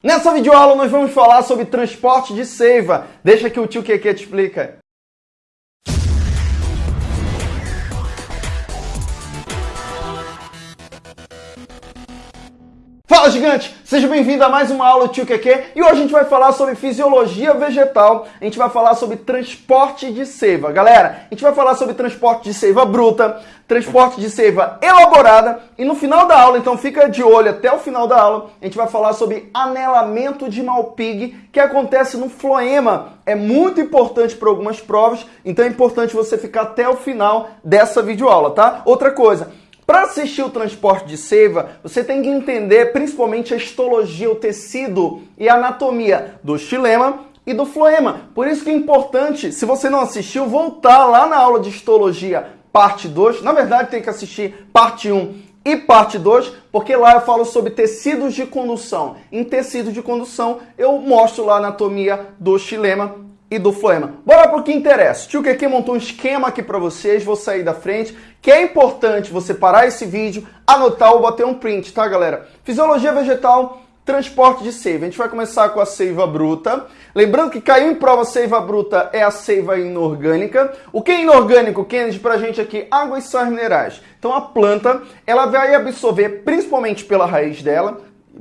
Nessa videoaula nós vamos falar sobre transporte de seiva. Deixa que o tio Keke te explica. Fala gigante! Seja bem-vindo a mais uma aula do Tio Keke e hoje a gente vai falar sobre fisiologia vegetal, a gente vai falar sobre transporte de seiva. Galera, a gente vai falar sobre transporte de seiva bruta, transporte de seiva elaborada e no final da aula, então fica de olho até o final da aula, a gente vai falar sobre anelamento de malpig que acontece no floema. É muito importante para algumas provas, então é importante você ficar até o final dessa videoaula, tá? Outra coisa, para assistir o transporte de seiva, você tem que entender principalmente a histologia, o tecido e a anatomia do xilema e do floema. Por isso que é importante, se você não assistiu, voltar lá na aula de histologia, parte 2. Na verdade, tem que assistir parte 1 e parte 2, porque lá eu falo sobre tecidos de condução. Em tecido de condução, eu mostro lá a anatomia do xilema e do floema. Bora pro que interessa. Tio Keke montou um esquema aqui para vocês, vou sair da frente, que é importante você parar esse vídeo, anotar ou bater um print, tá, galera? Fisiologia vegetal, transporte de seiva. A gente vai começar com a seiva bruta. Lembrando que caiu em prova seiva bruta é a seiva inorgânica. O que é inorgânico, Kennedy, pra gente aqui? Água e sais minerais. Então a planta, ela vai absorver principalmente pela raiz dela,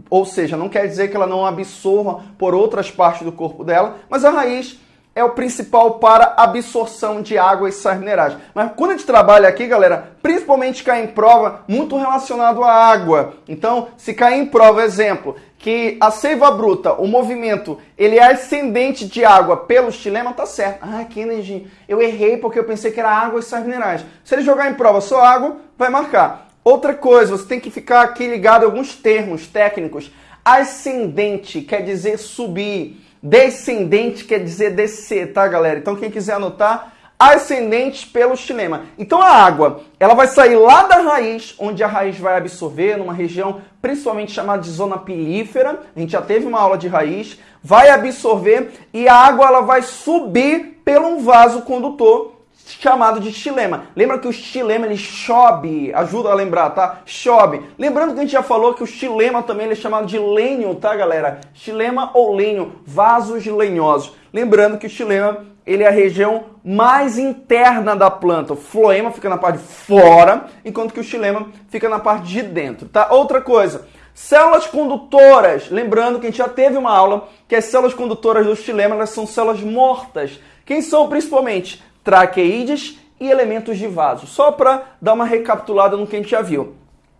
ou seja, não quer dizer que ela não absorva por outras partes do corpo dela, mas a raiz é o principal para absorção de água e sais minerais. Mas quando a gente trabalha aqui, galera, principalmente cai em prova muito relacionado à água. Então, se cair em prova, exemplo, que a seiva bruta, o movimento, ele é ascendente de água pelo estilema, tá certo. Ah, Kennedy, eu errei porque eu pensei que era água e sais minerais. Se ele jogar em prova só água, vai marcar. Outra coisa, você tem que ficar aqui ligado a alguns termos técnicos. Ascendente quer dizer subir. Descendente quer dizer descer, tá, galera? Então, quem quiser anotar, ascendente pelo xilema. Então, a água, ela vai sair lá da raiz, onde a raiz vai absorver, numa região principalmente chamada de zona pilífera. A gente já teve uma aula de raiz. Vai absorver e a água ela vai subir pelo vaso condutor chamado de xilema. Lembra que o xilema ele chove, ajuda a lembrar, tá? Chove. Lembrando que a gente já falou que o xilema também ele é chamado de lenho, tá, galera? Xilema ou lenho, vasos lenhosos. Lembrando que o xilema ele é a região mais interna da planta. O floema fica na parte de fora, enquanto que o xilema fica na parte de dentro, tá? Outra coisa, Células condutoras, lembrando que a gente já teve uma aula que as células condutoras do xilema elas são células mortas. Quem são principalmente? Traqueídeos e elementos de vaso. Só para dar uma recapitulada no que a gente já viu.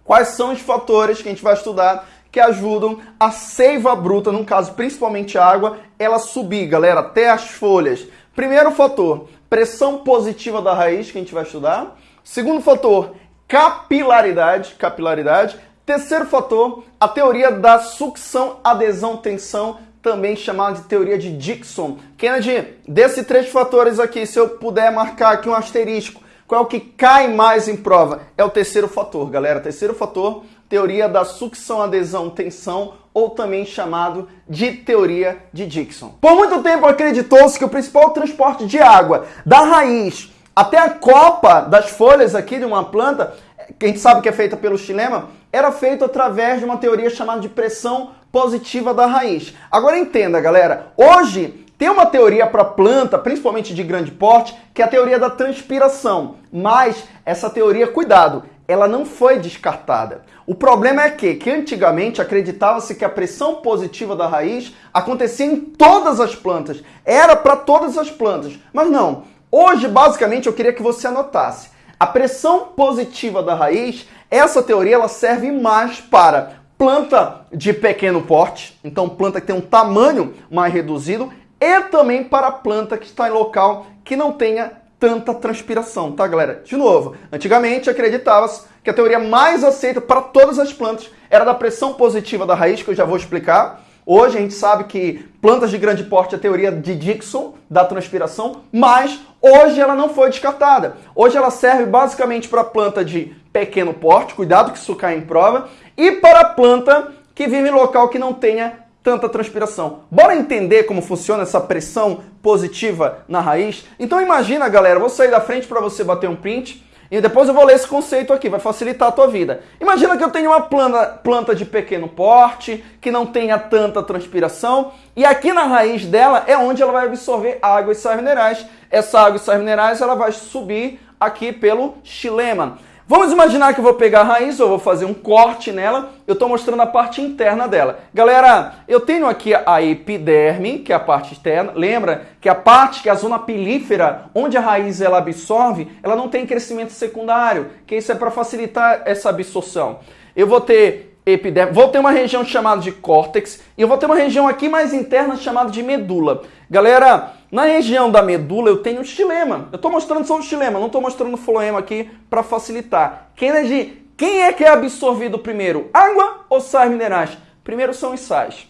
Quais são os fatores que a gente vai estudar que ajudam a seiva bruta, no caso principalmente a água, ela subir, galera, até as folhas. Primeiro fator, pressão positiva da raiz, que a gente vai estudar. Segundo fator, capilaridade, capilaridade. Terceiro fator, a teoria da sucção, adesão, tensão também chamada de teoria de Dixon. Kennedy, desses três fatores aqui, se eu puder marcar aqui um asterisco, qual é o que cai mais em prova? É o terceiro fator, galera. Terceiro fator, teoria da sucção, adesão, tensão, ou também chamado de teoria de Dixon. Por muito tempo acreditou-se que o principal transporte de água da raiz até a copa das folhas aqui de uma planta, que a gente sabe que é feita pelo xilema, era feito através de uma teoria chamada de pressão positiva da raiz. Agora entenda, galera, hoje tem uma teoria para planta, principalmente de grande porte, que é a teoria da transpiração. Mas essa teoria, cuidado, ela não foi descartada. O problema é que, que antigamente acreditava-se que a pressão positiva da raiz acontecia em todas as plantas. Era para todas as plantas. Mas não. Hoje, basicamente, eu queria que você anotasse. A pressão positiva da raiz, essa teoria ela serve mais para planta de pequeno porte, então planta que tem um tamanho mais reduzido, e também para planta que está em local que não tenha tanta transpiração, tá galera? De novo, antigamente acreditava-se que a teoria mais aceita para todas as plantas era da pressão positiva da raiz, que eu já vou explicar. Hoje a gente sabe que plantas de grande porte é a teoria de Dixon, da transpiração, mas hoje ela não foi descartada. Hoje ela serve basicamente para planta de pequeno porte, cuidado que isso cai em prova, e para planta que vive em local que não tenha tanta transpiração. Bora entender como funciona essa pressão positiva na raiz? Então imagina, galera, vou sair da frente para você bater um print. E depois eu vou ler esse conceito aqui, vai facilitar a tua vida. Imagina que eu tenho uma planta, planta de pequeno porte, que não tenha tanta transpiração, e aqui na raiz dela é onde ela vai absorver água e sais minerais. Essa água e sais minerais ela vai subir aqui pelo xilema. Vamos imaginar que eu vou pegar a raiz, eu vou fazer um corte nela, eu estou mostrando a parte interna dela. Galera, eu tenho aqui a epiderme, que é a parte externa. Lembra que a parte, que é a zona pilífera, onde a raiz ela absorve, ela não tem crescimento secundário, que isso é para facilitar essa absorção. Eu vou ter epiderme, vou ter uma região chamada de córtex e eu vou ter uma região aqui mais interna chamada de medula. Galera, na região da medula eu tenho xilema. Eu estou mostrando só o xilema, não estou mostrando o floema aqui para facilitar. Kennedy, quem é que é absorvido primeiro? Água ou sais minerais? Primeiro são os sais.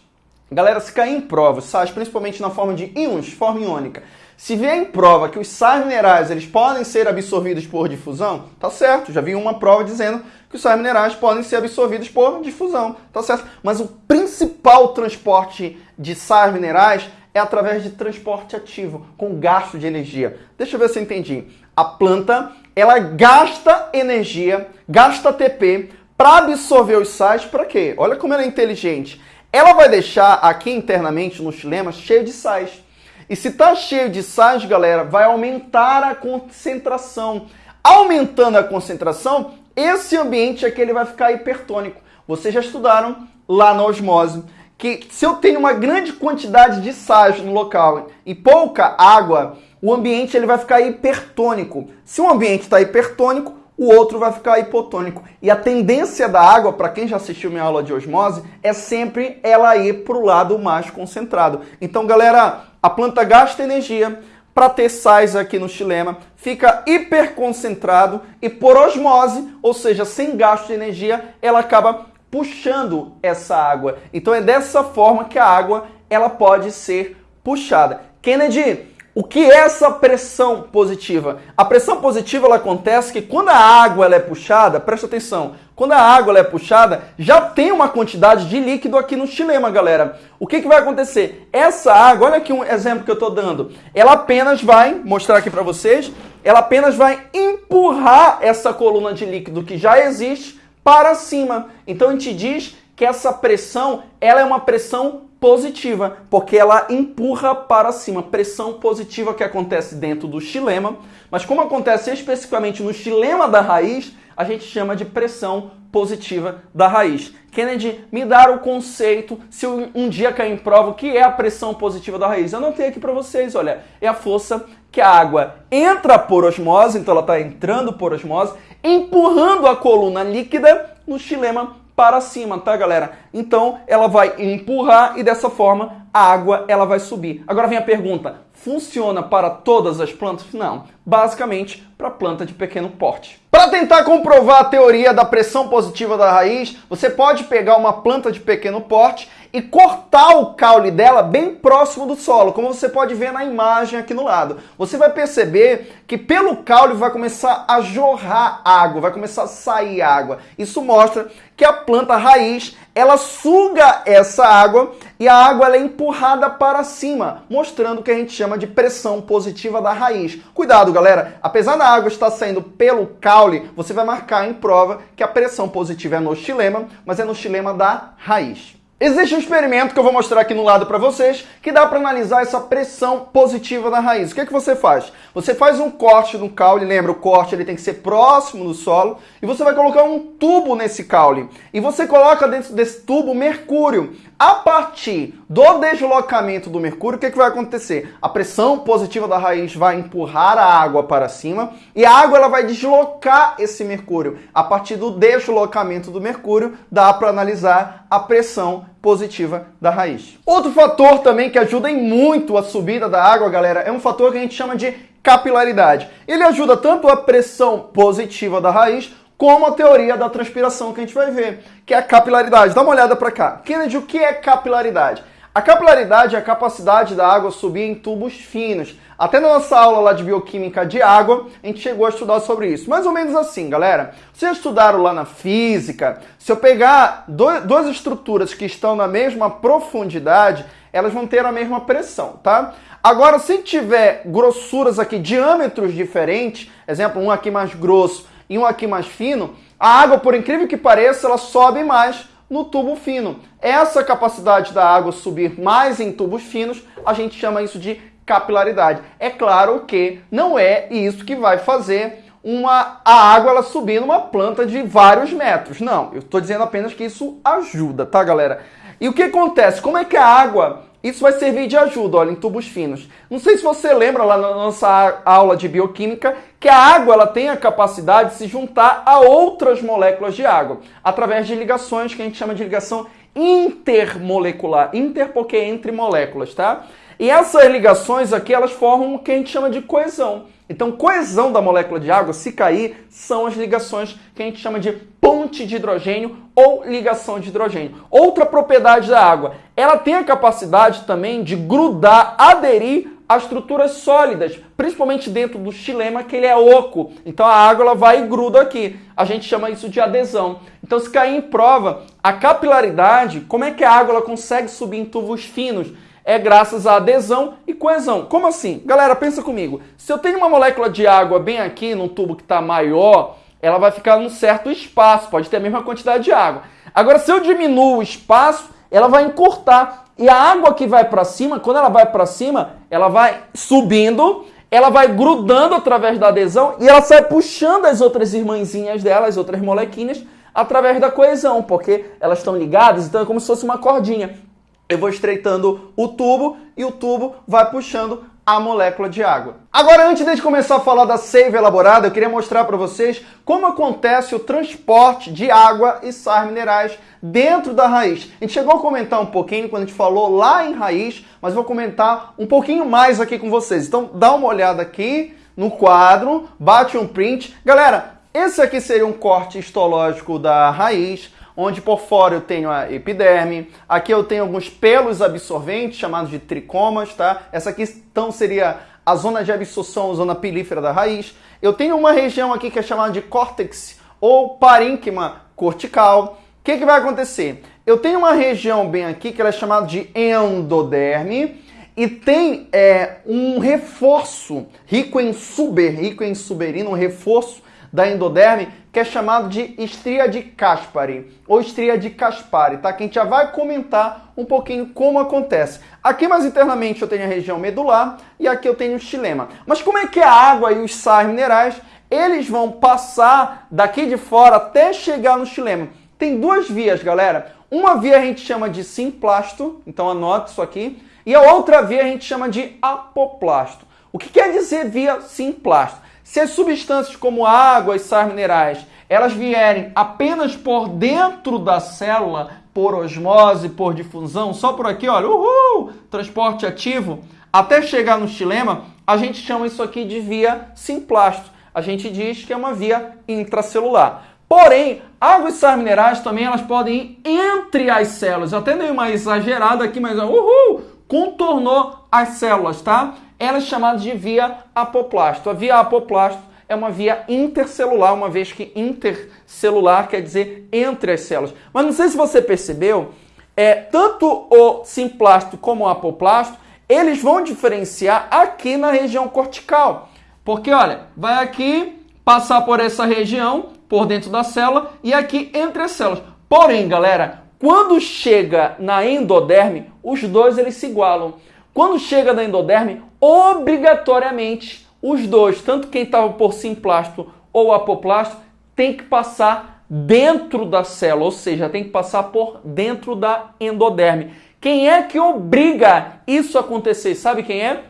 Galera, se cair em prova, sais principalmente na forma de íons, forma iônica, se vier em prova que os sais minerais eles podem ser absorvidos por difusão, tá certo. Já vi uma prova dizendo que os sais minerais podem ser absorvidos por difusão, tá certo. Mas o principal transporte de sais minerais é através de transporte ativo, com gasto de energia. Deixa eu ver se eu entendi. A planta, ela gasta energia, gasta ATP para absorver os sais para quê? Olha como ela é inteligente. Ela vai deixar aqui internamente no xilema cheio de sais. E se está cheio de sais, galera, vai aumentar a concentração. Aumentando a concentração, esse ambiente aqui ele vai ficar hipertônico. Vocês já estudaram lá na osmose que se eu tenho uma grande quantidade de sais no local e pouca água, o ambiente ele vai ficar hipertônico. Se um ambiente está hipertônico, o outro vai ficar hipotônico. E a tendência da água, para quem já assistiu minha aula de osmose, é sempre ela ir para o lado mais concentrado. Então, galera, a planta gasta energia para ter sais aqui no xilema, fica hiperconcentrado e por osmose, ou seja, sem gasto de energia, ela acaba puxando essa água. Então é dessa forma que a água ela pode ser puxada. Kennedy, o que é essa pressão positiva? A pressão positiva ela acontece que quando a água ela é puxada, presta atenção, quando a água ela é puxada, já tem uma quantidade de líquido aqui no xilema, galera. O que, que vai acontecer? Essa água, olha aqui um exemplo que eu estou dando, ela apenas vai, mostrar aqui para vocês, ela apenas vai empurrar essa coluna de líquido que já existe para cima. Então a gente diz que essa pressão ela é uma pressão positiva, porque ela empurra para cima. Pressão positiva que acontece dentro do xilema, mas como acontece especificamente no xilema da raiz, a gente chama de pressão positiva da raiz. Kennedy, me dar o conceito, se um dia cair em prova, o que é a pressão positiva da raiz? Eu tenho aqui para vocês, olha, é a força que a água entra por osmose, então ela está entrando por osmose, empurrando a coluna líquida no xilema para cima, tá, galera? Então, ela vai empurrar e dessa forma a água ela vai subir. Agora vem a pergunta, funciona para todas as plantas? Não, basicamente para planta de pequeno porte. Para tentar comprovar a teoria da pressão positiva da raiz, você pode pegar uma planta de pequeno porte e cortar o caule dela bem próximo do solo, como você pode ver na imagem aqui no lado. Você vai perceber que pelo caule vai começar a jorrar água, vai começar a sair água. Isso mostra que a planta raiz, ela suga essa água e a água é empurrada para cima, mostrando o que a gente chama de pressão positiva da raiz. Cuidado, galera, apesar da água estar saindo pelo caule, você vai marcar em prova que a pressão positiva é no xilema, mas é no xilema da raiz. Existe um experimento que eu vou mostrar aqui no lado para vocês que dá para analisar essa pressão positiva da raiz. O que, é que você faz? Você faz um corte no caule, lembra, o corte ele tem que ser próximo do solo, e você vai colocar um tubo nesse caule. E você coloca dentro desse tubo mercúrio. A partir do deslocamento do mercúrio, o que, é que vai acontecer? A pressão positiva da raiz vai empurrar a água para cima e a água ela vai deslocar esse mercúrio. A partir do deslocamento do mercúrio, dá para analisar a pressão positiva da raiz. Outro fator também que ajuda em muito a subida da água, galera, é um fator que a gente chama de capilaridade. Ele ajuda tanto a pressão positiva da raiz como a teoria da transpiração que a gente vai ver, que é a capilaridade. Dá uma olhada para cá. Kennedy, o que é capilaridade? A capilaridade é a capacidade da água subir em tubos finos. Até na nossa aula lá de bioquímica de água, a gente chegou a estudar sobre isso. Mais ou menos assim, galera. Vocês estudaram lá na física, se eu pegar duas estruturas que estão na mesma profundidade, elas vão ter a mesma pressão, tá? Agora, se tiver grossuras aqui, diâmetros diferentes, exemplo, um aqui mais grosso e um aqui mais fino, a água, por incrível que pareça, ela sobe mais no tubo fino. Essa capacidade da água subir mais em tubos finos, a gente chama isso de capilaridade. É claro que não é isso que vai fazer uma, a água ela subir numa planta de vários metros. Não, eu estou dizendo apenas que isso ajuda, tá, galera? E o que acontece? Como é que a água isso vai servir de ajuda, olha, em tubos finos. Não sei se você lembra lá na nossa aula de bioquímica que a água ela tem a capacidade de se juntar a outras moléculas de água através de ligações que a gente chama de ligação intermolecular. Inter porque é entre moléculas, tá? E essas ligações aqui, elas formam o que a gente chama de coesão. Então, coesão da molécula de água, se cair, são as ligações que a gente chama de ponte de hidrogênio ou ligação de hidrogênio. Outra propriedade da água, ela tem a capacidade também de grudar, aderir a estruturas sólidas, principalmente dentro do xilema, que ele é oco. Então a água ela vai e gruda aqui. A gente chama isso de adesão. Então se cair em prova, a capilaridade, como é que a água ela consegue subir em tubos finos? É graças à adesão e coesão. Como assim? Galera, pensa comigo. Se eu tenho uma molécula de água bem aqui, num tubo que está maior, ela vai ficar num certo espaço, pode ter a mesma quantidade de água. Agora, se eu diminuo o espaço, ela vai encurtar. E a água que vai para cima, quando ela vai para cima, ela vai subindo, ela vai grudando através da adesão e ela sai puxando as outras irmãzinhas dela, as outras molequinhas, através da coesão, porque elas estão ligadas, então é como se fosse uma cordinha eu vou estreitando o tubo e o tubo vai puxando a molécula de água. Agora, antes de começar a falar da seiva elaborada, eu queria mostrar para vocês como acontece o transporte de água e sais minerais dentro da raiz. A gente chegou a comentar um pouquinho quando a gente falou lá em raiz, mas vou comentar um pouquinho mais aqui com vocês. Então, dá uma olhada aqui no quadro, bate um print. Galera, esse aqui seria um corte histológico da raiz onde por fora eu tenho a epiderme, aqui eu tenho alguns pelos absorventes, chamados de tricomas, tá? Essa aqui então seria a zona de absorção, a zona pilífera da raiz. Eu tenho uma região aqui que é chamada de córtex ou parênquima cortical. O que, que vai acontecer? Eu tenho uma região bem aqui que ela é chamada de endoderme e tem é, um reforço rico em suber, rico em suberina, um reforço da endoderme que é chamado de estria de Caspari ou estria de Caspari, tá? Que a gente já vai comentar um pouquinho como acontece. Aqui mais internamente eu tenho a região medular e aqui eu tenho o xilema. Mas como é que a água e os sais minerais eles vão passar daqui de fora até chegar no xilema? Tem duas vias, galera. Uma via a gente chama de simplasto, então anote isso aqui, e a outra via a gente chama de apoplasto. O que quer dizer via simplasto? Se as substâncias como água e sais minerais, elas vierem apenas por dentro da célula, por osmose, por difusão, só por aqui, olha, uhul, transporte ativo, até chegar no xilema, a gente chama isso aqui de via simplasto. A gente diz que é uma via intracelular. Porém, água e sais minerais também elas podem ir entre as células. Eu até dei uma exagerada aqui, mas uhul, contornou as células, tá? Ela é chamada de via apoplasto. A via apoplasto é uma via intercelular, uma vez que intercelular quer dizer entre as células. Mas não sei se você percebeu, é, tanto o simplasto como o apoplasto, eles vão diferenciar aqui na região cortical. Porque, olha, vai aqui passar por essa região, por dentro da célula, e aqui entre as células. Porém, galera, quando chega na endoderme, os dois eles se igualam. Quando chega na endoderme, obrigatoriamente os dois, tanto quem estava por simplasto ou apoplasto, tem que passar dentro da célula, ou seja, tem que passar por dentro da endoderme. Quem é que obriga isso a acontecer? Sabe quem é?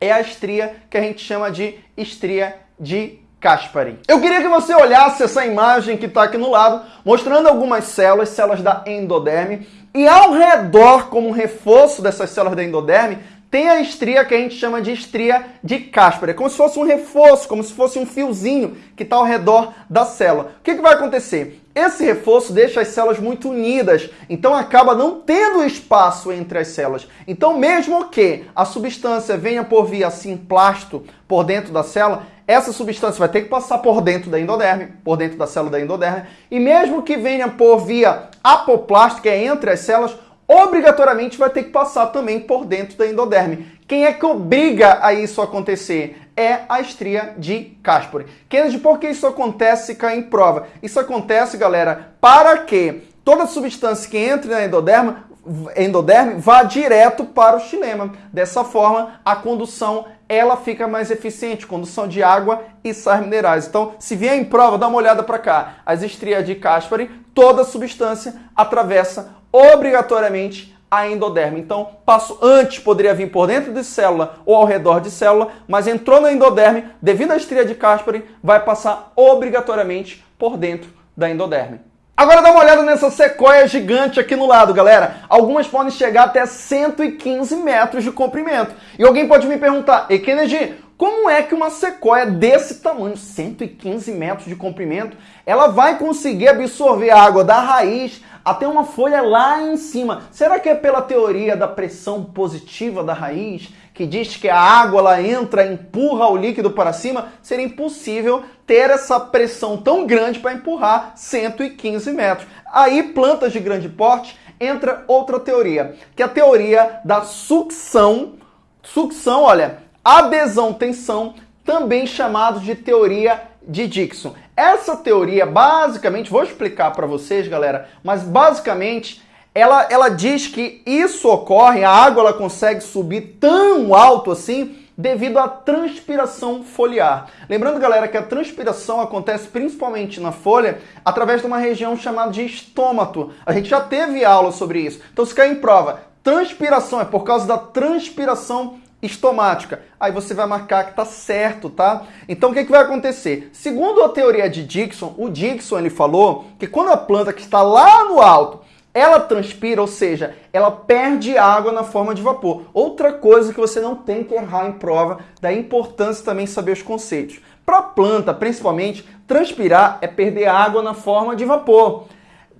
É a estria que a gente chama de estria de Caspari. Eu queria que você olhasse essa imagem que está aqui no lado, mostrando algumas células, células da endoderme, e ao redor, como reforço dessas células da endoderme, tem a estria que a gente chama de estria de Caspar. É como se fosse um reforço, como se fosse um fiozinho que está ao redor da célula. O que, que vai acontecer? Esse reforço deixa as células muito unidas, então acaba não tendo espaço entre as células. Então, mesmo que a substância venha por via simplasto por dentro da célula, essa substância vai ter que passar por dentro da endoderme, por dentro da célula da endoderme, e mesmo que venha por via apoplasto, que é entre as células, obrigatoriamente vai ter que passar também por dentro da endoderme. Quem é que obriga a isso acontecer? É a estria de Caspori. Kennedy, por que isso acontece cai em prova? Isso acontece, galera, para que toda substância que entre na endoderma, endoderme vá direto para o xilema. Dessa forma, a condução ela fica mais eficiente, condução de água e sais minerais. Então, se vier em prova, dá uma olhada para cá. As estrias de Caspari, toda substância atravessa obrigatoriamente a endoderme. Então, passo antes poderia vir por dentro de célula ou ao redor de célula, mas entrou na endoderme, devido à estria de Caspari, vai passar obrigatoriamente por dentro da endoderme. Agora dá uma olhada nessa sequoia gigante aqui no lado, galera. Algumas podem chegar até 115 metros de comprimento. E alguém pode me perguntar, e Kennedy, como é que uma sequoia desse tamanho, 115 metros de comprimento, ela vai conseguir absorver a água da raiz até uma folha lá em cima? Será que é pela teoria da pressão positiva da raiz, que diz que a água ela entra, empurra o líquido para cima? Seria impossível ter essa pressão tão grande para empurrar 115 metros. Aí, plantas de grande porte, entra outra teoria, que é a teoria da sucção. Sucção, olha, adesão-tensão, também chamado de teoria de Dixon. Essa teoria, basicamente, vou explicar para vocês, galera, mas basicamente ela, ela diz que isso ocorre, a água ela consegue subir tão alto assim devido à transpiração foliar. Lembrando, galera, que a transpiração acontece principalmente na folha através de uma região chamada de estômato. A gente já teve aula sobre isso. Então, se cair em prova, transpiração é por causa da transpiração estomática. Aí você vai marcar que tá certo, tá? Então o que, que vai acontecer? Segundo a teoria de Dixon, o Dixon ele falou que quando a planta que está lá no alto ela transpira, ou seja, ela perde água na forma de vapor. Outra coisa que você não tem que errar em prova, da importância também saber os conceitos. Para a planta, principalmente, transpirar é perder água na forma de vapor.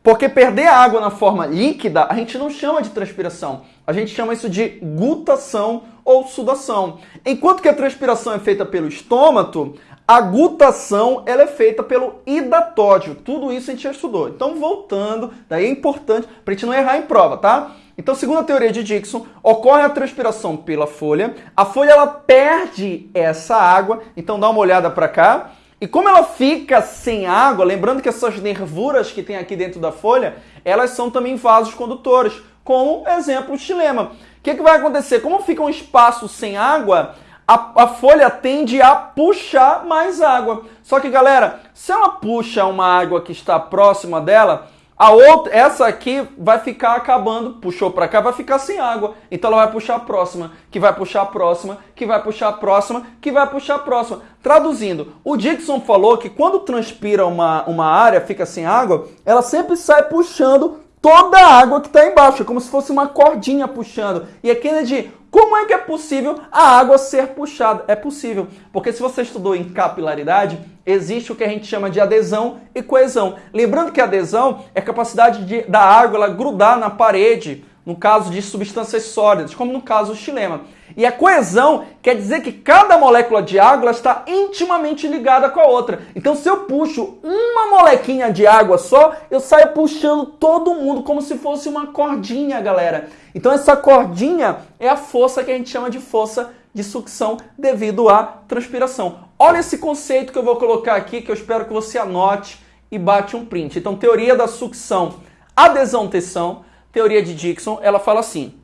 Porque perder água na forma líquida, a gente não chama de transpiração. A gente chama isso de gutação ou sudação. Enquanto que a transpiração é feita pelo estômago, a gutação ela é feita pelo hidatódio. Tudo isso a gente já estudou. Então, voltando, daí é importante para a gente não errar em prova, tá? Então, segundo a teoria de Dixon, ocorre a transpiração pela folha. A folha ela perde essa água. Então, dá uma olhada para cá. E como ela fica sem água, lembrando que essas nervuras que tem aqui dentro da folha, elas são também vasos condutores, como exemplo o xilema. O que, que vai acontecer? Como fica um espaço sem água, a, a, folha tende a puxar mais água. Só que, galera, se ela puxa uma água que está próxima dela, a outra, essa aqui vai ficar acabando, puxou para cá, vai ficar sem água. Então ela vai puxar a próxima, que vai puxar a próxima, que vai puxar a próxima, que vai puxar a próxima. Traduzindo, o Dixon falou que quando transpira uma, uma área, fica sem água, ela sempre sai puxando toda a água que está embaixo, como se fosse uma cordinha puxando. E a Kennedy, como é que é possível a água ser puxada? É possível, porque se você estudou em capilaridade, existe o que a gente chama de adesão e coesão. Lembrando que adesão é a capacidade de, da água grudar na parede, no caso de substâncias sólidas, como no caso do xilema. E a coesão quer dizer que cada molécula de água está intimamente ligada com a outra. Então, se eu puxo uma molequinha de água só, eu saio puxando todo mundo como se fosse uma cordinha, galera. Então, essa cordinha é a força que a gente chama de força de sucção devido à transpiração. Olha esse conceito que eu vou colocar aqui, que eu espero que você anote e bate um print. Então, teoria da sucção, adesão-tensão, teoria de Dixon, ela fala assim: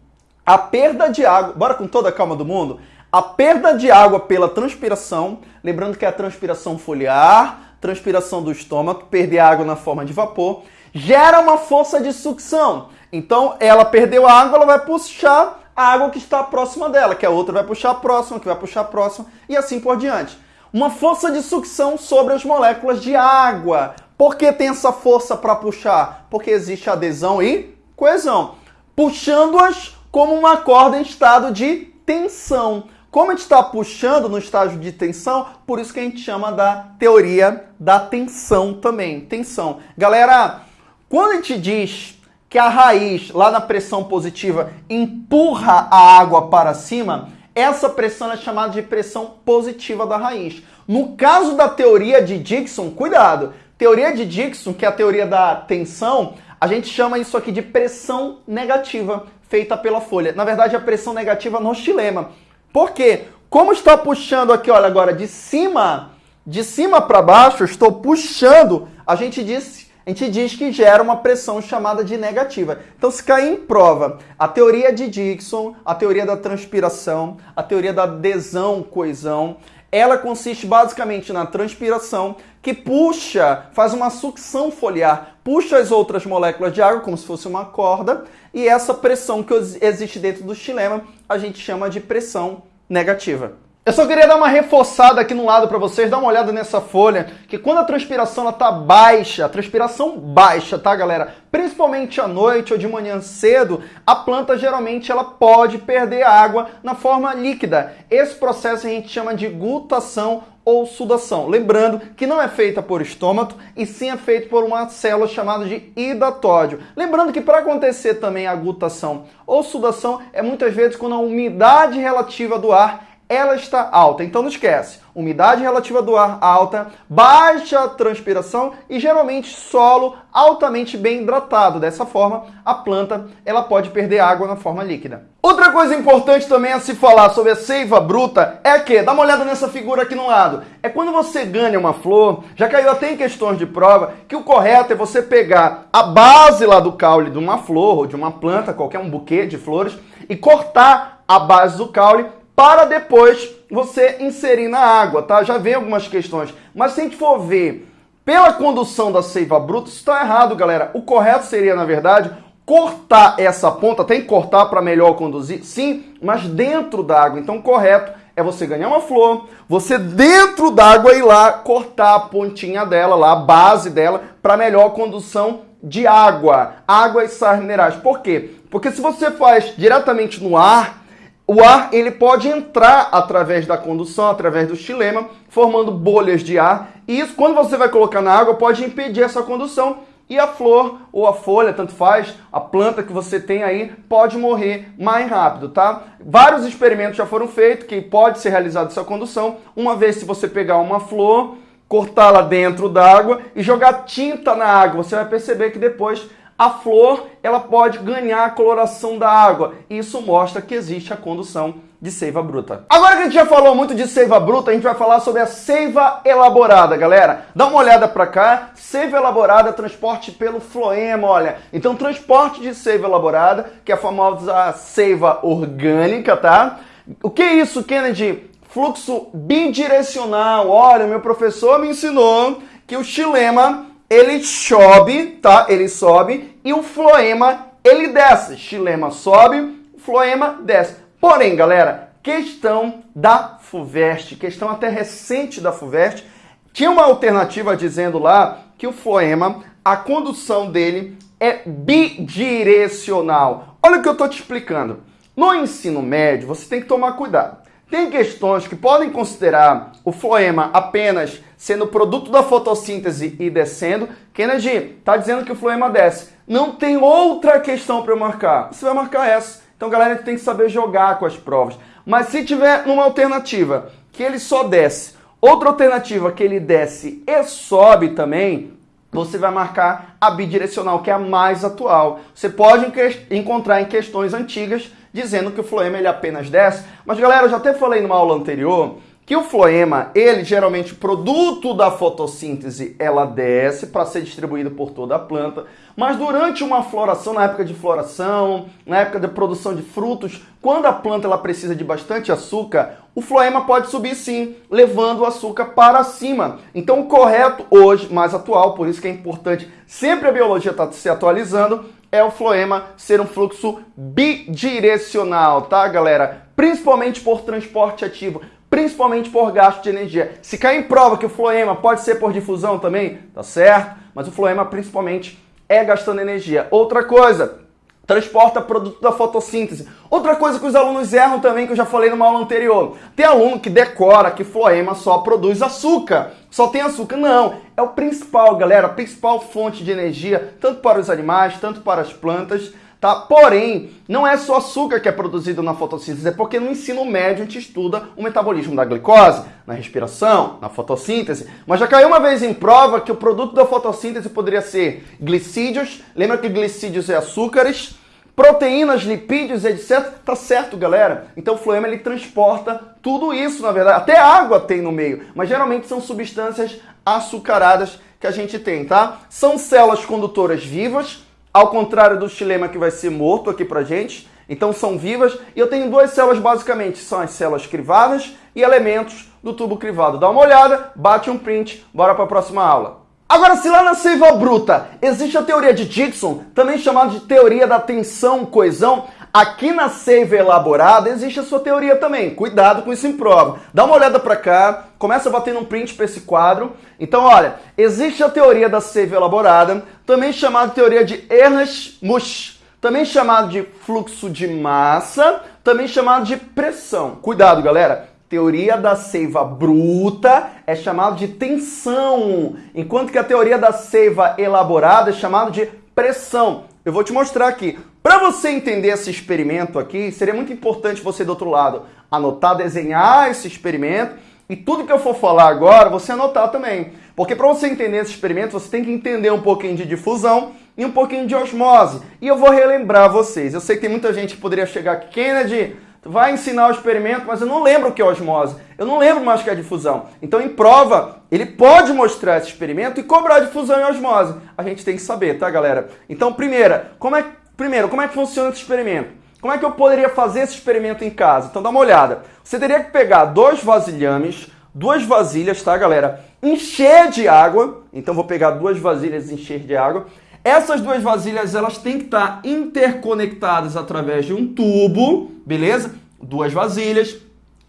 a perda de água, bora com toda a calma do mundo, a perda de água pela transpiração, lembrando que é a transpiração foliar, transpiração do estômago, perder água na forma de vapor, gera uma força de sucção. Então, ela perdeu a água, ela vai puxar a água que está próxima dela, que a outra vai puxar a próxima, que vai puxar a próxima, e assim por diante. Uma força de sucção sobre as moléculas de água. Por que tem essa força para puxar? Porque existe adesão e coesão. Puxando-as como uma corda em estado de tensão. Como a gente está puxando no estágio de tensão, por isso que a gente chama da teoria da tensão também. Tensão. Galera, quando a gente diz que a raiz, lá na pressão positiva, empurra a água para cima, essa pressão é chamada de pressão positiva da raiz. No caso da teoria de Dixon, cuidado, teoria de Dixon, que é a teoria da tensão, a gente chama isso aqui de pressão negativa feita pela folha. Na verdade, a pressão negativa no xilema. Por quê? Como está puxando aqui, olha agora, de cima, de cima para baixo, estou puxando, a gente diz, a gente diz que gera uma pressão chamada de negativa. Então, se cair em prova a teoria de Dixon, a teoria da transpiração, a teoria da adesão, coesão, ela consiste basicamente na transpiração que puxa, faz uma sucção foliar, puxa as outras moléculas de água como se fosse uma corda, e essa pressão que existe dentro do xilema a gente chama de pressão negativa. Eu só queria dar uma reforçada aqui no lado para vocês, dar uma olhada nessa folha, que quando a transpiração ela tá baixa, a transpiração baixa, tá, galera? Principalmente à noite ou de manhã cedo, a planta geralmente ela pode perder água na forma líquida. Esse processo a gente chama de gutação ou sudação. Lembrando que não é feita por estômago e sim é feito por uma célula chamada de hidatódio. Lembrando que para acontecer também a gutação ou sudação é muitas vezes quando a umidade relativa do ar ela está alta. Então não esquece, umidade relativa do ar alta, baixa transpiração e geralmente solo altamente bem hidratado. Dessa forma, a planta ela pode perder água na forma líquida. Outra coisa importante também a se falar sobre a seiva bruta é que, dá uma olhada nessa figura aqui no lado, é quando você ganha uma flor, já caiu até em questões de prova, que o correto é você pegar a base lá do caule de uma flor ou de uma planta, qualquer um buquê de flores, e cortar a base do caule para depois você inserir na água, tá? Já vem algumas questões. Mas se a gente for ver pela condução da seiva bruta, isso está errado, galera. O correto seria, na verdade, cortar essa ponta, tem que cortar para melhor conduzir, sim, mas dentro da água. Então, o correto é você ganhar uma flor, você dentro d'água ir lá cortar a pontinha dela, lá, a base dela, para melhor condução de água, água e sais minerais. Por quê? Porque se você faz diretamente no ar, o ar ele pode entrar através da condução, através do xilema, formando bolhas de ar. E isso, quando você vai colocar na água, pode impedir essa condução. E a flor ou a folha, tanto faz, a planta que você tem aí, pode morrer mais rápido, tá? Vários experimentos já foram feitos que pode ser realizada essa condução. Uma vez se você pegar uma flor, cortá-la dentro d'água e jogar tinta na água, você vai perceber que depois a flor ela pode ganhar a coloração da água. Isso mostra que existe a condução de seiva bruta. Agora que a gente já falou muito de seiva bruta, a gente vai falar sobre a seiva elaborada, galera. Dá uma olhada para cá. Seiva elaborada, transporte pelo floema, olha. Então, transporte de seiva elaborada, que é a famosa seiva orgânica, tá? O que é isso, Kennedy? Fluxo bidirecional. Olha, meu professor me ensinou que o xilema ele sobe, tá? Ele sobe e o floema ele desce. Xilema sobe, floema desce. Porém, galera, questão da FUVEST, questão até recente da FUVEST, tinha uma alternativa dizendo lá que o floema, a condução dele é bidirecional. Olha o que eu estou te explicando. No ensino médio, você tem que tomar cuidado. Tem questões que podem considerar o floema apenas sendo produto da fotossíntese e descendo. Kennedy está dizendo que o floema desce. Não tem outra questão para eu marcar. Você vai marcar essa. Então, galera, tem que saber jogar com as provas. Mas se tiver uma alternativa que ele só desce, outra alternativa que ele desce e sobe também, você vai marcar a bidirecional, que é a mais atual. Você pode encontrar em questões antigas dizendo que o floema ele apenas desce. Mas galera, eu já até falei numa aula anterior que o floema, ele geralmente produto da fotossíntese, ela desce para ser distribuído por toda a planta, mas durante uma floração, na época de floração, na época de produção de frutos, quando a planta ela precisa de bastante açúcar, o floema pode subir sim, levando o açúcar para cima. Então o correto hoje, mais atual, por isso que é importante sempre a biologia estar tá se atualizando, é o floema ser um fluxo bidirecional, tá, galera? Principalmente por transporte ativo, principalmente por gasto de energia. Se cair em prova que o floema pode ser por difusão também, tá certo? Mas o floema principalmente é gastando energia. Outra coisa, transporta produto da fotossíntese. Outra coisa que os alunos erram também, que eu já falei numa aula anterior. Tem aluno que decora que floema só produz açúcar. Só tem açúcar. Não, é o principal, galera, a principal fonte de energia, tanto para os animais, tanto para as plantas. Tá? Porém, não é só açúcar que é produzido na fotossíntese, é porque no ensino médio a gente estuda o metabolismo da glicose, na respiração, na fotossíntese. Mas já caiu uma vez em prova que o produto da fotossíntese poderia ser glicídios, lembra que glicídios é açúcares, proteínas, lipídios, etc. Tá certo, galera? Então o floema ele transporta tudo isso, na verdade. Até água tem no meio, mas geralmente são substâncias açucaradas que a gente tem, tá? São células condutoras vivas, ao contrário do xilema que vai ser morto aqui pra gente. Então são vivas e eu tenho duas células basicamente, são as células crivadas e elementos do tubo crivado. Dá uma olhada, bate um print, bora para a próxima aula. Agora, se lá na seiva bruta existe a teoria de Dixon, também chamada de teoria da tensão-coesão, aqui na seiva elaborada existe a sua teoria também. Cuidado com isso em prova. Dá uma olhada para cá, começa batendo um print para esse quadro. Então, olha, existe a teoria da seiva elaborada, também chamada teoria de Ernst-Musch, também chamada de fluxo de massa, também chamada de pressão. Cuidado, galera. Teoria da seiva bruta é chamado de tensão, enquanto que a teoria da seiva elaborada é chamado de pressão. Eu vou te mostrar aqui. Para você entender esse experimento aqui, seria muito importante você do outro lado anotar, desenhar esse experimento e tudo que eu for falar agora, você anotar também. Porque para você entender esse experimento, você tem que entender um pouquinho de difusão e um pouquinho de osmose. E eu vou relembrar vocês. Eu sei que tem muita gente que poderia chegar aqui, Kennedy, vai ensinar o experimento, mas eu não lembro o que é osmose. Eu não lembro mais o que é difusão. Então, em prova, ele pode mostrar esse experimento e cobrar difusão e osmose. A gente tem que saber, tá, galera? Então, primeira, como é, primeiro, como é que funciona esse experimento? Como é que eu poderia fazer esse experimento em casa? Então, dá uma olhada. Você teria que pegar dois vasilhames, duas vasilhas, tá, galera? Encher de água. Então, vou pegar duas vasilhas e encher de água. Essas duas vasilhas elas têm que estar interconectadas através de um tubo, beleza? Duas vasilhas,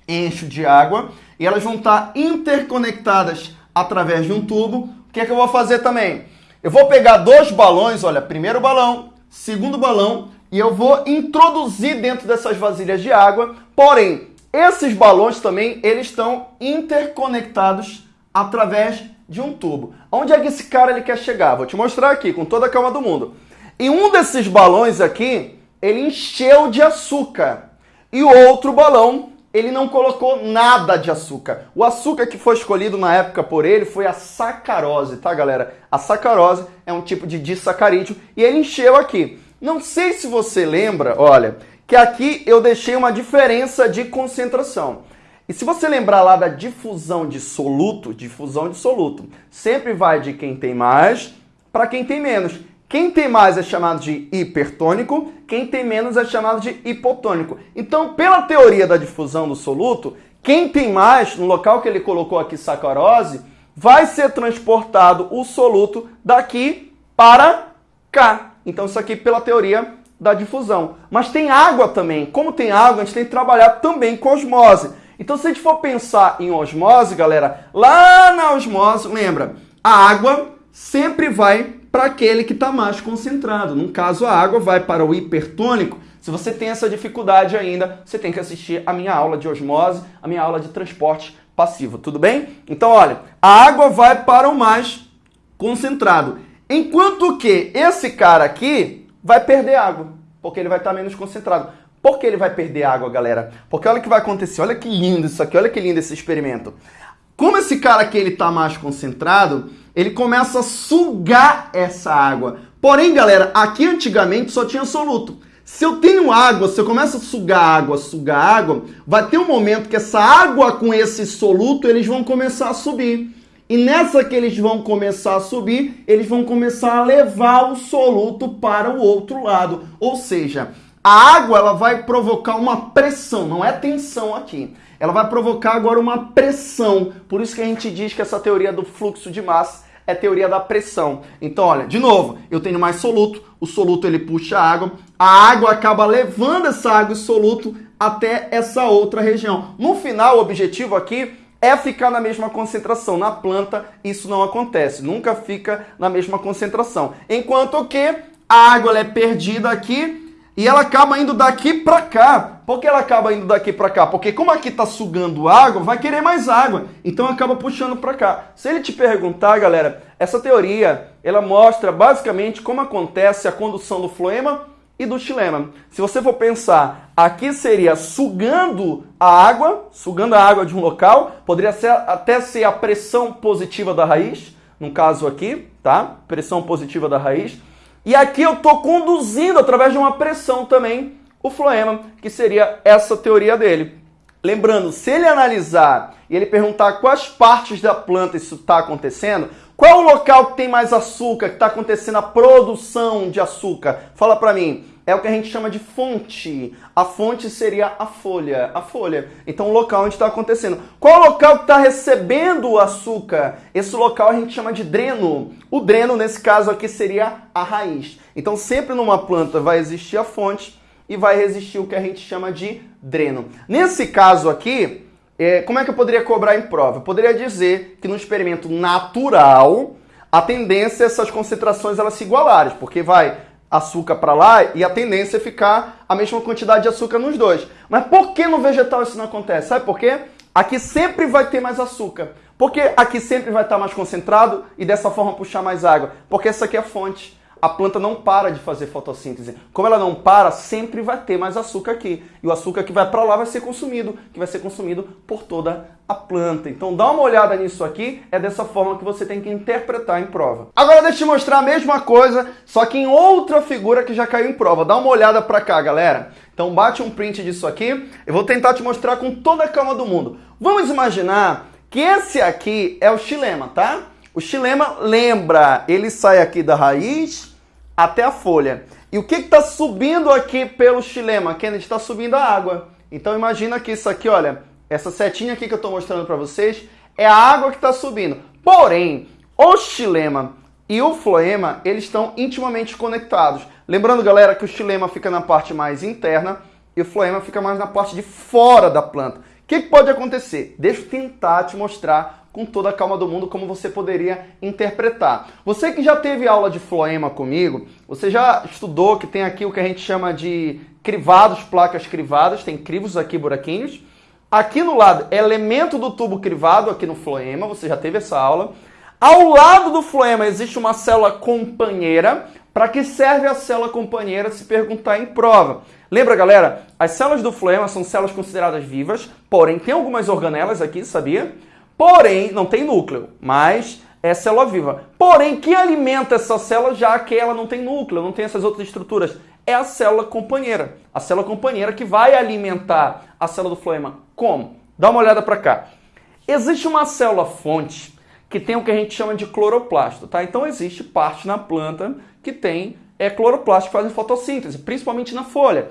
encho de água e elas vão estar interconectadas através de um tubo. O que é que eu vou fazer também? Eu vou pegar dois balões, olha, primeiro balão, segundo balão, e eu vou introduzir dentro dessas vasilhas de água. Porém, esses balões também eles estão interconectados através de um tubo. Onde é que esse cara ele quer chegar? Vou te mostrar aqui, com toda a calma do mundo. E um desses balões aqui, ele encheu de açúcar. E o outro balão, ele não colocou nada de açúcar. O açúcar que foi escolhido na época por ele foi a sacarose, tá, galera? A sacarose é um tipo de disacarídeo e ele encheu aqui. Não sei se você lembra, olha, que aqui eu deixei uma diferença de concentração. E se você lembrar lá da difusão de soluto, difusão de soluto, sempre vai de quem tem mais para quem tem menos. Quem tem mais é chamado de hipertônico, quem tem menos é chamado de hipotônico. Então, pela teoria da difusão do soluto, quem tem mais, no local que ele colocou aqui sacarose, vai ser transportado o soluto daqui para cá. Então, isso aqui pela teoria da difusão. Mas tem água também. Como tem água, a gente tem que trabalhar também com osmose. Então, se a gente for pensar em osmose, galera, lá na osmose, lembra, a água sempre vai para aquele que está mais concentrado. No caso, a água vai para o hipertônico. Se você tem essa dificuldade ainda, você tem que assistir a minha aula de osmose, a minha aula de transporte passivo, tudo bem? Então, olha, a água vai para o mais concentrado. Enquanto que esse cara aqui vai perder água, porque ele vai estar menos concentrado. Por que ele vai perder água, galera? Porque olha o que vai acontecer. Olha que lindo isso aqui. Olha que lindo esse experimento. Como esse cara aqui ele tá mais concentrado, ele começa a sugar essa água. Porém, galera, aqui antigamente só tinha soluto. Se eu tenho água, se eu começo a sugar água, sugar água, vai ter um momento que essa água com esse soluto, eles vão começar a subir. E nessa que eles vão começar a subir, eles vão começar a levar o soluto para o outro lado. Ou seja, a água ela vai provocar uma pressão, não é tensão aqui. Ela vai provocar agora uma pressão. Por isso que a gente diz que essa teoria do fluxo de massa é teoria da pressão. Então, olha, de novo, eu tenho mais soluto, o soluto ele puxa a água, a água acaba levando essa água e soluto até essa outra região. No final, o objetivo aqui é ficar na mesma concentração. Na planta, isso não acontece, nunca fica na mesma concentração. Enquanto que a água é perdida aqui e ela acaba indo daqui para cá. Por que ela acaba indo daqui para cá? Porque como aqui está sugando água, vai querer mais água. Então acaba puxando para cá. Se ele te perguntar, galera, essa teoria, ela mostra basicamente como acontece a condução do floema e do xilema. Se você for pensar, aqui seria sugando a água, sugando a água de um local, poderia ser, até ser a pressão positiva da raiz, no caso aqui, tá? Pressão positiva da raiz. E aqui eu estou conduzindo através de uma pressão também o floema, que seria essa teoria dele. Lembrando, se ele analisar e ele perguntar quais partes da planta isso está acontecendo, qual o local que tem mais açúcar, que está acontecendo a produção de açúcar? Fala para mim. É o que a gente chama de fonte. A fonte seria a folha. A folha. Então, o local onde está acontecendo. Qual o local que está recebendo o açúcar? Esse local a gente chama de dreno. O dreno, nesse caso aqui, seria a raiz. Então, sempre numa planta vai existir a fonte e vai existir o que a gente chama de dreno. Nesse caso aqui, é, como é que eu poderia cobrar em prova? Eu poderia dizer que no experimento natural, a tendência é essas concentrações elas se igualarem, porque vai açúcar para lá e a tendência é ficar a mesma quantidade de açúcar nos dois. Mas por que no vegetal isso não acontece? Sabe por quê? Aqui sempre vai ter mais açúcar. Porque aqui sempre vai estar mais concentrado e dessa forma puxar mais água. Porque essa aqui é a fonte a planta não para de fazer fotossíntese. Como ela não para, sempre vai ter mais açúcar aqui. E o açúcar que vai para lá vai ser consumido, que vai ser consumido por toda a planta. Então dá uma olhada nisso aqui, é dessa forma que você tem que interpretar em prova. Agora deixa eu te mostrar a mesma coisa, só que em outra figura que já caiu em prova. Dá uma olhada para cá, galera. Então bate um print disso aqui. Eu vou tentar te mostrar com toda a calma do mundo. Vamos imaginar que esse aqui é o xilema, tá? O xilema, lembra, ele sai aqui da raiz até a folha. E o que está subindo aqui pelo xilema? Kennedy, está subindo a água. Então imagina que isso aqui, olha, essa setinha aqui que eu estou mostrando para vocês é a água que está subindo. Porém, o xilema e o floema, eles estão intimamente conectados. Lembrando, galera, que o xilema fica na parte mais interna e o floema fica mais na parte de fora da planta. O que, que pode acontecer? Deixa eu tentar te mostrar com toda a calma do mundo como você poderia interpretar. Você que já teve aula de floema comigo, você já estudou que tem aqui o que a gente chama de crivados, placas crivadas, tem crivos aqui, buraquinhos. Aqui no lado, elemento do tubo crivado aqui no floema, você já teve essa aula. Ao lado do floema existe uma célula companheira. Para que serve a célula companheira se perguntar em prova? Lembra, galera? As células do floema são células consideradas vivas, porém tem algumas organelas aqui, sabia? Porém, não tem núcleo, mas é célula viva. Porém, que alimenta essa célula já que ela não tem núcleo, não tem essas outras estruturas? É a célula companheira. A célula companheira que vai alimentar a célula do floema. Como? Dá uma olhada para cá. Existe uma célula fonte que tem o que a gente chama de cloroplasto, tá? Então existe parte na planta que tem é cloroplasto que fazem fotossíntese, principalmente na folha.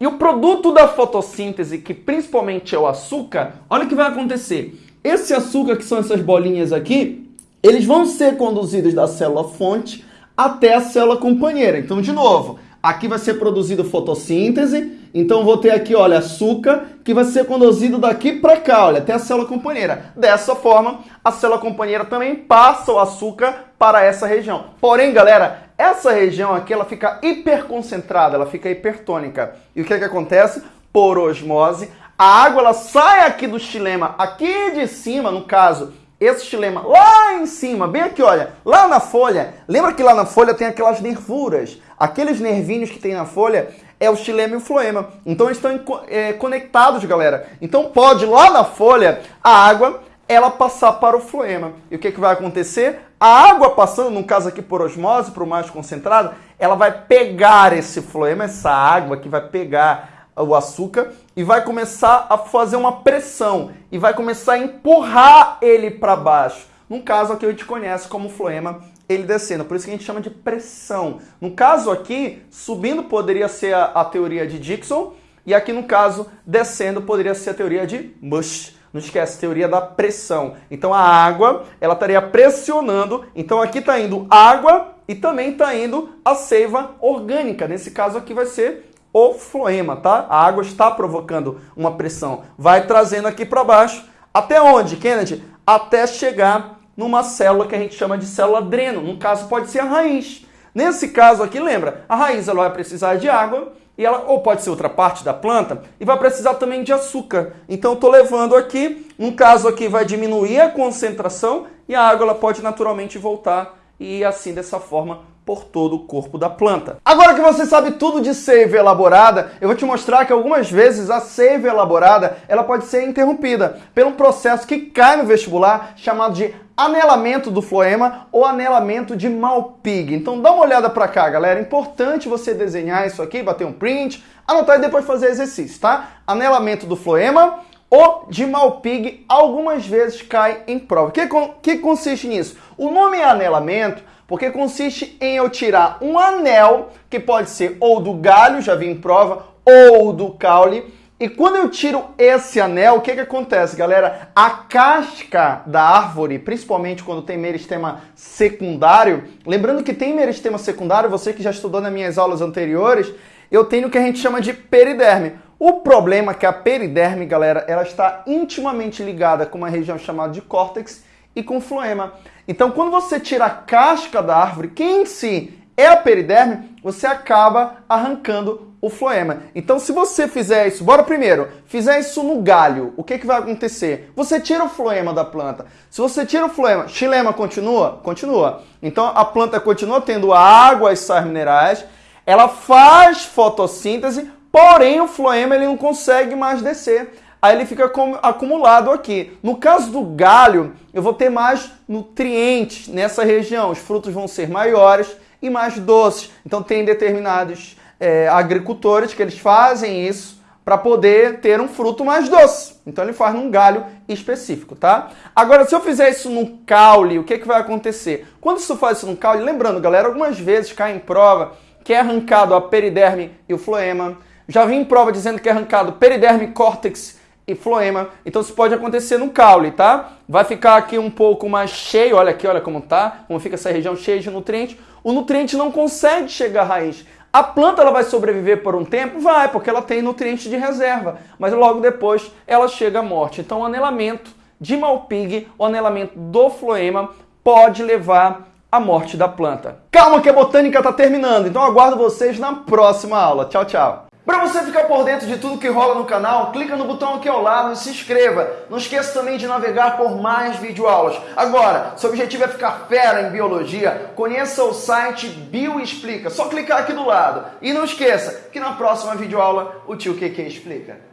E o produto da fotossíntese, que principalmente é o açúcar, olha o que vai acontecer. Esse açúcar, que são essas bolinhas aqui, eles vão ser conduzidos da célula fonte até a célula companheira. Então, de novo, aqui vai ser produzido fotossíntese, então vou ter aqui, olha, açúcar, que vai ser conduzido daqui para cá, olha, até a célula companheira. Dessa forma, a célula companheira também passa o açúcar para essa região. Porém, galera, essa região aqui, ela fica hiperconcentrada, ela fica hipertônica. E o que, é que acontece? Por osmose, a água ela sai aqui do xilema, aqui de cima, no caso, esse xilema lá em cima, bem aqui, olha, lá na folha. Lembra que lá na folha tem aquelas nervuras? Aqueles nervinhos que tem na folha é o xilema e o floema. Então eles estão é, conectados, galera. Então pode lá na folha a água ela passar para o floema. E o que, que vai acontecer? A água passando, no caso aqui por osmose, para o mais concentrado, ela vai pegar esse floema, essa água que vai pegar o açúcar e vai começar a fazer uma pressão e vai começar a empurrar ele para baixo. No caso aqui a gente conhece como floema, ele descendo, por isso que a gente chama de pressão. No caso aqui, subindo poderia ser a, a teoria de Dixon e aqui no caso, descendo poderia ser a teoria de Mush. Não esquece, teoria da pressão. Então a água, ela estaria pressionando. Então aqui está indo água e também está indo a seiva orgânica. Nesse caso aqui vai ser o floema, tá? A água está provocando uma pressão. Vai trazendo aqui para baixo. Até onde, Kennedy? Até chegar numa célula que a gente chama de célula dreno. No caso, pode ser a raiz. Nesse caso aqui, lembra? A raiz ela vai precisar de água e ela ou pode ser outra parte da planta e vai precisar também de açúcar. Então, estou levando aqui. No caso aqui, vai diminuir a concentração e a água ela pode naturalmente voltar e assim dessa forma por todo o corpo da planta. Agora que você sabe tudo de seiva elaborada, eu vou te mostrar que algumas vezes a seiva elaborada ela pode ser interrompida um processo que cai no vestibular chamado de anelamento do floema ou anelamento de Malpighi. Então dá uma olhada para cá, galera. É importante você desenhar isso aqui, bater um print, anotar e depois fazer exercício, tá? Anelamento do floema ou de Malpighi algumas vezes cai em prova. O que, que consiste nisso? O nome é anelamento porque consiste em eu tirar um anel, que pode ser ou do galho, já vi em prova, ou do caule, e quando eu tiro esse anel, o que, que acontece, galera? A casca da árvore, principalmente quando tem meristema secundário, lembrando que tem meristema secundário, você que já estudou nas minhas aulas anteriores, eu tenho o que a gente chama de periderme. O problema é que a periderme, galera, ela está intimamente ligada com uma região chamada de córtex e com floema. Então, quando você tira a casca da árvore, que em si é a periderme, você acaba arrancando o floema. Então, se você fizer isso, bora primeiro, fizer isso no galho, o que, que vai acontecer? Você tira o floema da planta. Se você tira o floema, xilema continua? Continua. Então, a planta continua tendo água e sais minerais, ela faz fotossíntese, porém o floema ele não consegue mais descer. Aí ele fica acumulado aqui. No caso do galho, eu vou ter mais nutrientes nessa região. Os frutos vão ser maiores e mais doces. Então tem determinados é, agricultores que eles fazem isso para poder ter um fruto mais doce. Então ele faz num galho específico, tá? Agora, se eu fizer isso no caule, o que, que vai acontecer? Quando isso faz isso no caule, lembrando, galera, algumas vezes cai em prova que é arrancado a periderme e o floema. Já vi em prova dizendo que é arrancado periderme, córtex e floema. Então isso pode acontecer no caule, tá? Vai ficar aqui um pouco mais cheio, olha aqui, olha como tá, como fica essa região cheia de nutrientes. O nutriente não consegue chegar à raiz. A planta ela vai sobreviver por um tempo? Vai, porque ela tem nutrientes de reserva, mas logo depois ela chega à morte. Então o anelamento de Malpighi, o anelamento do floema, pode levar à morte da planta. Calma que a botânica está terminando, então aguardo vocês na próxima aula. Tchau, tchau! Para você ficar por dentro de tudo que rola no canal, clica no botão aqui ao lado e se inscreva. Não esqueça também de navegar por mais videoaulas. Agora, seu objetivo é ficar fera em biologia, conheça o site Bioexplica. Só clicar aqui do lado. E não esqueça que na próxima videoaula o tio QQ explica.